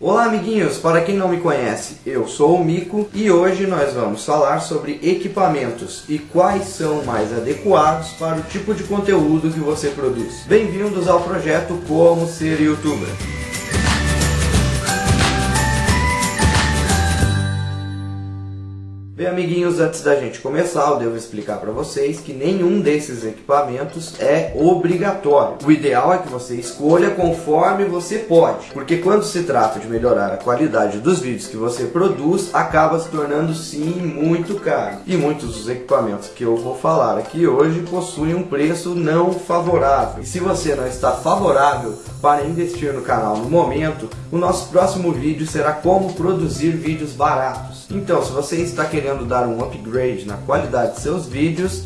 Olá amiguinhos, para quem não me conhece, eu sou o Mico e hoje nós vamos falar sobre equipamentos e quais são mais adequados para o tipo de conteúdo que você produz. Bem-vindos ao projeto Como Ser Youtuber. Bem, amiguinhos, antes da gente começar, eu devo explicar para vocês que nenhum desses equipamentos é obrigatório. O ideal é que você escolha conforme você pode, porque quando se trata de melhorar a qualidade dos vídeos que você produz, acaba se tornando sim muito caro. E muitos dos equipamentos que eu vou falar aqui hoje possuem um preço não favorável. E se você não está favorável para investir no canal no momento, o nosso próximo vídeo será como produzir vídeos baratos. Então, se você está querendo dar um upgrade na qualidade de seus vídeos,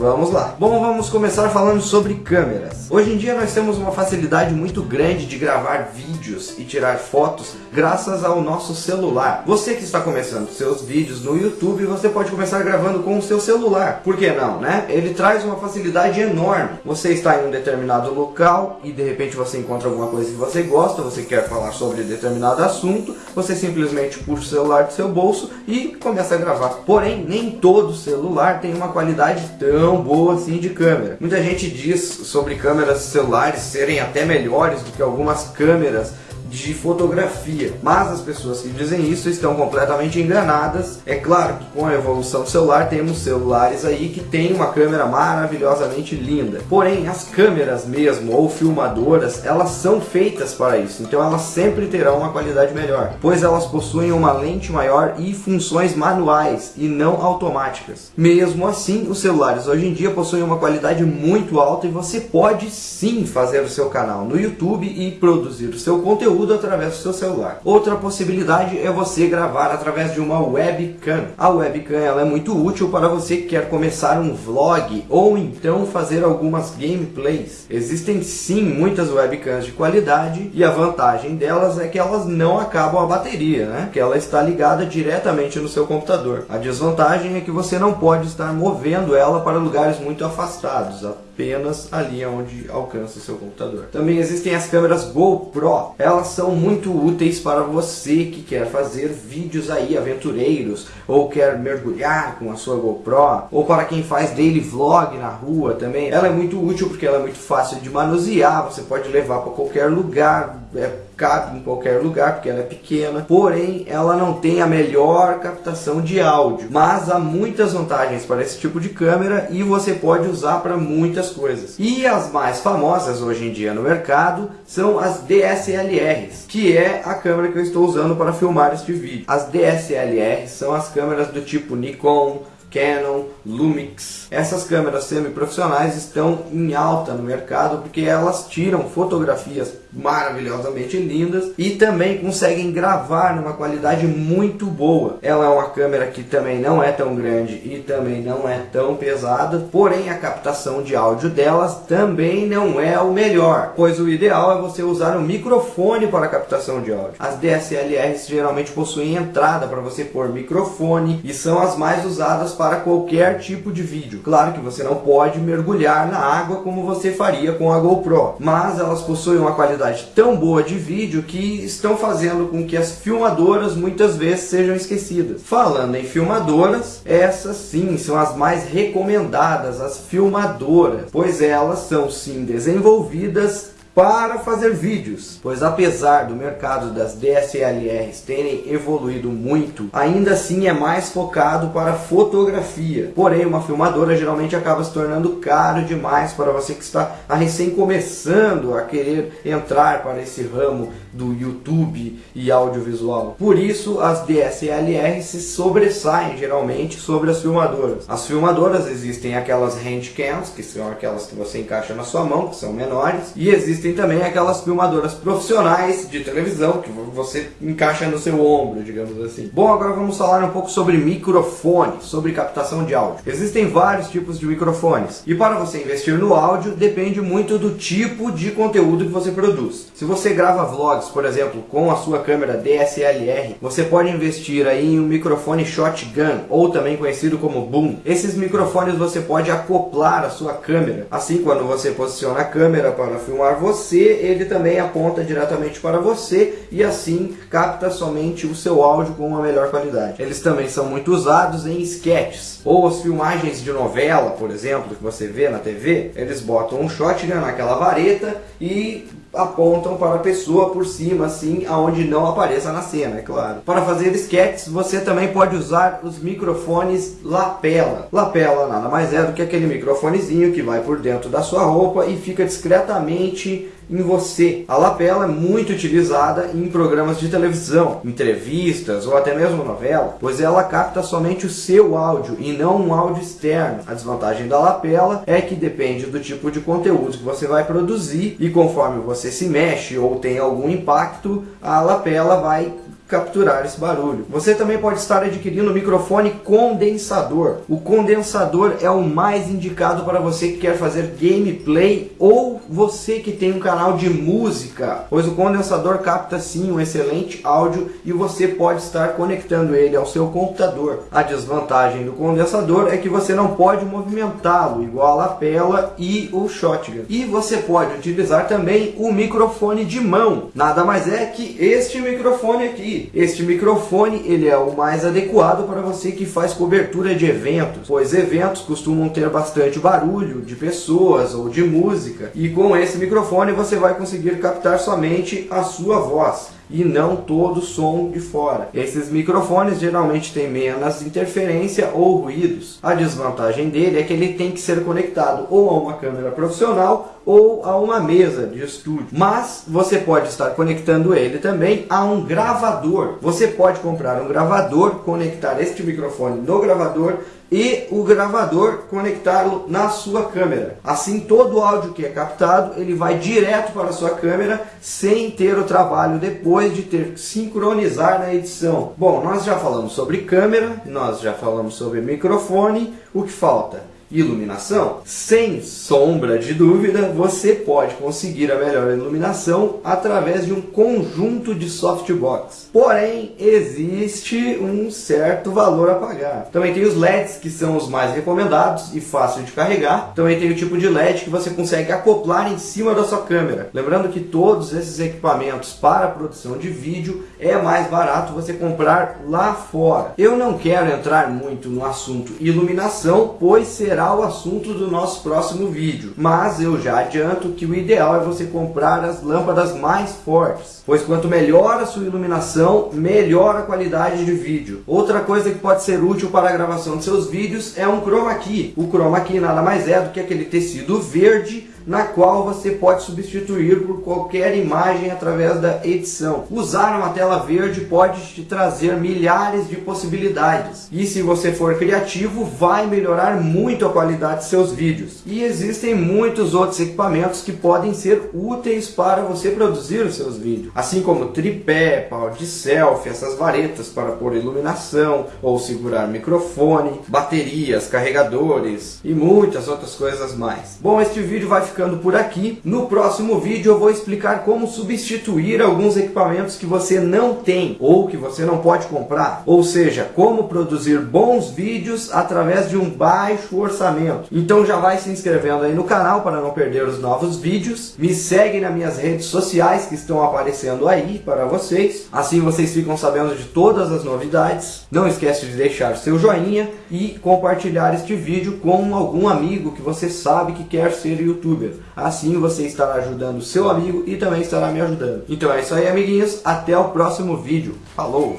Vamos lá. Bom, vamos começar falando sobre câmeras. Hoje em dia nós temos uma facilidade muito grande de gravar vídeos e tirar fotos graças ao nosso celular. Você que está começando seus vídeos no YouTube, você pode começar gravando com o seu celular. Por que não, né? Ele traz uma facilidade enorme. Você está em um determinado local e de repente você encontra alguma coisa que você gosta, você quer falar sobre determinado assunto, você simplesmente puxa o celular do seu bolso e começa a gravar. Porém, nem todo celular tem uma qualidade tão tão boa assim de câmera. Muita gente diz sobre câmeras celulares serem até melhores do que algumas câmeras de fotografia. Mas as pessoas que dizem isso estão completamente enganadas. É claro que com a evolução do celular temos celulares aí que tem uma câmera maravilhosamente linda. Porém, as câmeras mesmo ou filmadoras, elas são feitas para isso. Então elas sempre terão uma qualidade melhor, pois elas possuem uma lente maior e funções manuais e não automáticas. Mesmo assim, os celulares hoje em dia possuem uma qualidade muito alta e você pode sim fazer o seu canal no YouTube e produzir o seu conteúdo conteúdo através do seu celular. Outra possibilidade é você gravar através de uma webcam. A webcam ela é muito útil para você que quer começar um vlog ou então fazer algumas gameplays. Existem sim muitas webcams de qualidade e a vantagem delas é que elas não acabam a bateria, né? Que ela está ligada diretamente no seu computador. A desvantagem é que você não pode estar movendo ela para lugares muito afastados apenas ali onde alcança o seu computador. Também existem as câmeras GoPro. Elas são muito úteis para você que quer fazer vídeos aí aventureiros ou quer mergulhar com a sua GoPro ou para quem faz daily vlog na rua também. Ela é muito útil porque ela é muito fácil de manusear, você pode levar para qualquer lugar, é cabe em qualquer lugar porque ela é pequena, porém ela não tem a melhor captação de áudio. Mas há muitas vantagens para esse tipo de câmera e você pode usar para muitas coisas. E as mais famosas hoje em dia no mercado são as DSLRs, que é a câmera que eu estou usando para filmar este vídeo. As DSLRs são as câmeras do tipo Nikon, Canon, Lumix. Essas câmeras semi-profissionais estão em alta no mercado porque elas tiram fotografias maravilhosamente lindas e também conseguem gravar numa qualidade muito boa. Ela é uma câmera que também não é tão grande e também não é tão pesada, porém a captação de áudio delas também não é o melhor, pois o ideal é você usar um microfone para captação de áudio. As DSLRs geralmente possuem entrada para você pôr microfone e são as mais usadas para qualquer tipo de vídeo. Claro que você não pode mergulhar na água como você faria com a GoPro, mas elas possuem uma qualidade tão boa de vídeo que estão fazendo com que as filmadoras muitas vezes sejam esquecidas. Falando em filmadoras, essas sim são as mais recomendadas, as filmadoras, pois elas são sim desenvolvidas para fazer vídeos, pois apesar do mercado das DSLRs terem evoluído muito, ainda assim é mais focado para fotografia. Porém, uma filmadora geralmente acaba se tornando caro demais para você que está recém começando a querer entrar para esse ramo do YouTube e audiovisual. Por isso, as DSLRs se sobressaem geralmente sobre as filmadoras. As filmadoras existem aquelas handcams, que são aquelas que você encaixa na sua mão, que são menores, e existem existem também aquelas filmadoras profissionais de televisão que você encaixa no seu ombro, digamos assim. Bom, agora vamos falar um pouco sobre microfone, sobre captação de áudio. Existem vários tipos de microfones e para você investir no áudio depende muito do tipo de conteúdo que você produz. Se você grava vlogs, por exemplo, com a sua câmera DSLR, você pode investir aí em um microfone shotgun ou também conhecido como boom. Esses microfones você pode acoplar a sua câmera. Assim, quando você posiciona a câmera para filmar você você, ele também aponta diretamente para você e assim capta somente o seu áudio com uma melhor qualidade. Eles também são muito usados em sketches ou as filmagens de novela, por exemplo, que você vê na TV, eles botam um shotgun naquela vareta e apontam para a pessoa por cima, assim, aonde não apareça na cena, é claro. Para fazer sketches, você também pode usar os microfones lapela. Lapela nada mais é do que aquele microfonezinho que vai por dentro da sua roupa e fica discretamente em você. A lapela é muito utilizada em programas de televisão, entrevistas ou até mesmo novela, pois ela capta somente o seu áudio e não um áudio externo. A desvantagem da lapela é que depende do tipo de conteúdo que você vai produzir e conforme você se mexe ou tem algum impacto, a lapela vai capturar esse barulho. Você também pode estar adquirindo um microfone condensador. O condensador é o mais indicado para você que quer fazer gameplay ou você que tem um canal de música, pois o condensador capta sim um excelente áudio e você pode estar conectando ele ao seu computador. A desvantagem do condensador é que você não pode movimentá-lo igual a lapela e o shotgun. E você pode utilizar também o microfone de mão. Nada mais é que este microfone aqui este microfone ele é o mais adequado para você que faz cobertura de eventos, pois eventos costumam ter bastante barulho de pessoas ou de música, e com esse microfone você vai conseguir captar somente a sua voz e não todo o som de fora. Esses microfones geralmente têm menos interferência ou ruídos. A desvantagem dele é que ele tem que ser conectado ou a uma câmera profissional ou a uma mesa de estúdio. Mas você pode estar conectando ele também a um gravador. Você pode comprar um gravador, conectar este microfone no gravador e o gravador conectá-lo na sua câmera. Assim, todo o áudio que é captado, ele vai direto para a sua câmera, sem ter o trabalho depois de ter que sincronizar na edição. Bom, nós já falamos sobre câmera, nós já falamos sobre microfone, o que falta? Iluminação, sem sombra de dúvida, você pode conseguir a melhor iluminação através de um conjunto de softbox. Porém, existe um certo valor a pagar. Também tem os LEDs, que são os mais recomendados e fácil de carregar. Também tem o tipo de LED que você consegue acoplar em cima da sua câmera. Lembrando que todos esses equipamentos para produção de vídeo é mais barato você comprar lá fora. Eu não quero entrar muito no assunto iluminação, pois será será o assunto do nosso próximo vídeo. Mas eu já adianto que o ideal é você comprar as lâmpadas mais fortes, pois quanto melhor a sua iluminação, melhor a qualidade de vídeo. Outra coisa que pode ser útil para a gravação de seus vídeos é um chroma key. O chroma key nada mais é do que aquele tecido verde na qual você pode substituir por qualquer imagem através da edição. Usar uma tela verde pode te trazer milhares de possibilidades. E se você for criativo, vai melhorar muito a qualidade de seus vídeos. E existem muitos outros equipamentos que podem ser úteis para você produzir os seus vídeos. Assim como tripé, pau de selfie, essas varetas para pôr iluminação ou segurar microfone, baterias, carregadores e muitas outras coisas mais. Bom, este vídeo vai ficando por aqui. No próximo vídeo eu vou explicar como substituir alguns equipamentos que você não tem ou que você não pode comprar. Ou seja, como produzir bons vídeos através de um baixo orçamento. Então já vai se inscrevendo aí no canal para não perder os novos vídeos. Me segue nas minhas redes sociais que estão aparecendo aí para vocês. Assim vocês ficam sabendo de todas as novidades. Não esquece de deixar seu joinha e compartilhar este vídeo com algum amigo que você sabe que quer ser youtuber youtuber. Assim você estará ajudando seu amigo e também estará me ajudando. Então é isso aí, amiguinhos. Até o próximo vídeo. Falou!